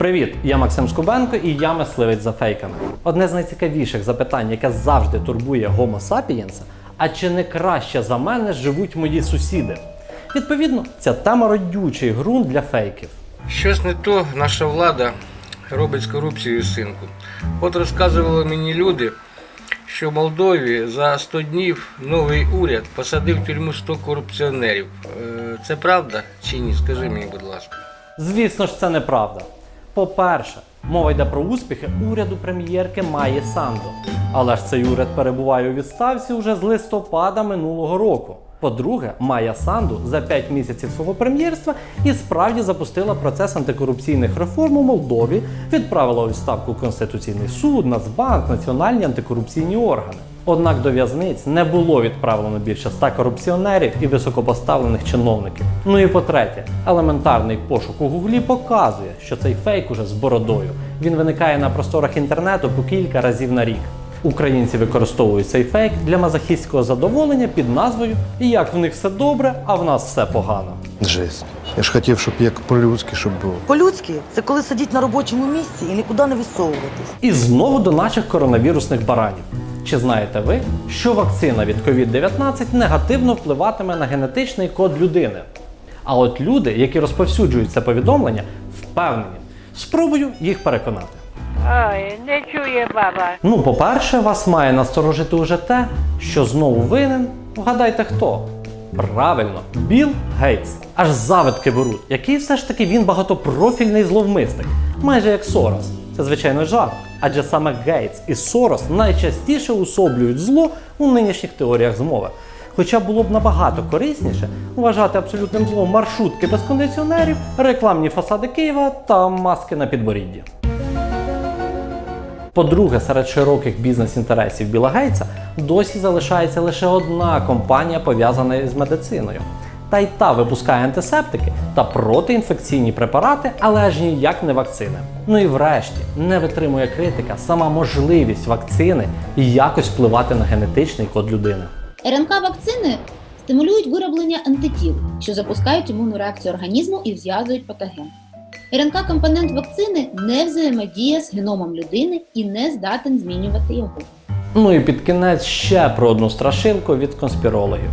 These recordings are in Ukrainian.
Привіт, я Максим Скубенко і я мисливець за фейками. Одне з найцікавіших запитань, яке завжди турбує Homo sapiens, а чи не краще за мене живуть мої сусіди? Відповідно, ця тема родючий ґрунт для фейків. Щось не то наша влада робить з корупцією синку. От розказували мені люди, що в Молдові за 100 днів новий уряд посадив в тюрму 100 корупціонерів. Е, Це правда чи ні? Скажи мені, будь ласка. Звісно ж, це неправда. По-перше, мова йде про успіхи уряду прем'єрки Майї Санду. Але ж цей уряд перебуває у відставці уже з листопада минулого року. По-друге, Майя Санду за 5 місяців свого прем'єрства і справді запустила процес антикорупційних реформ у Молдові, відправила у відставку Конституційний суд, Нацбанк, національні антикорупційні органи. Однак до в'язниць не було відправлено більше ста корупціонерів і високопоставлених чиновників. Ну і по-третє, елементарний пошук у гуглі показує, що цей фейк уже з бородою. Він виникає на просторах інтернету по кілька разів на рік. Українці використовують цей фейк для мазохістського задоволення під назвою Як в них все добре, а в нас все погано. Жесть. Я ж хотів, щоб як по-людськи, щоб було. По-людськи, це коли сидіть на робочому місці і нікуди не висовуватись. І знову до наших коронавірусних баранів. Чи знаєте ви, що вакцина від COVID-19 негативно впливатиме на генетичний код людини? А от люди, які розповсюджують це повідомлення, впевнені. Спробую їх переконати. Ой, не чує баба. Ну, по-перше, вас має насторожити уже те, що знову винен. Вгадайте хто? Правильно, Білл Гейтс. Аж завидки беруть, який все ж таки він багатопрофільний зловмисник, майже як Сорос. Це звичайно жарт, адже саме Гейтс і Сорос найчастіше усоблюють зло у нинішніх теоріях змови. Хоча було б набагато корисніше вважати абсолютним злом маршрутки без кондиціонерів, рекламні фасади Києва та маски на підборідді. По-друге, серед широких бізнес-інтересів Біла Гейтса досі залишається лише одна компанія, пов'язана з медициною. Та й та випускає антисептики та протиінфекційні препарати, але аж ніяк не вакцини. Ну і врешті не витримує критика сама можливість вакцини якось впливати на генетичний код людини. РНК-вакцини стимулюють вироблення антитіл, що запускають імунну реакцію організму і зв'язують патоген. РНК-компонент вакцини не взаємодіє з геномом людини і не здатен змінювати його. Ну і під кінець ще про одну страшилку від конспірологів.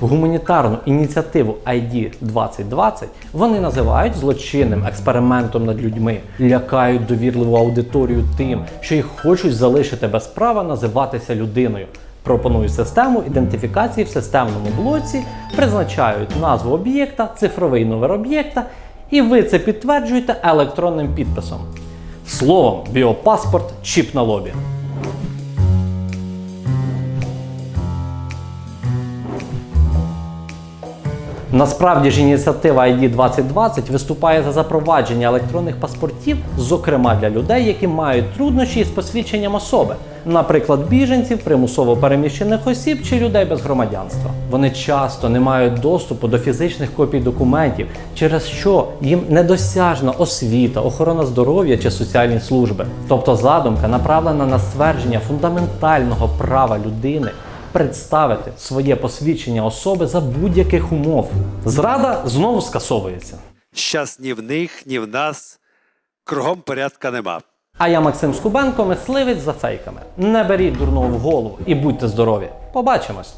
Гуманітарну ініціативу ID 2020 вони називають злочинним експериментом над людьми, лякають довірливу аудиторію тим, що їх хочуть залишити без права називатися людиною. Пропонують систему ідентифікації в системному блоці, призначають назву об'єкта, цифровий номер об'єкта, і ви це підтверджуєте електронним підписом. Словом, біопаспорт, чіп на лобі. Насправді ж ініціатива ID 2020 виступає за запровадження електронних паспортів, зокрема для людей, які мають труднощі з посвідченням особи, наприклад, біженців, примусово переміщених осіб чи людей без громадянства. Вони часто не мають доступу до фізичних копій документів, через що їм недосяжна освіта, охорона здоров'я чи соціальні служби. Тобто задумка направлена на ствердження фундаментального права людини представити своє посвідчення особи за будь-яких умов. Зрада знову скасовується. Щас ні в них, ні в нас. Кругом порядка нема. А я Максим Скубенко, мисливець за фейками. Не беріть дурного в голову і будьте здорові. Побачимось!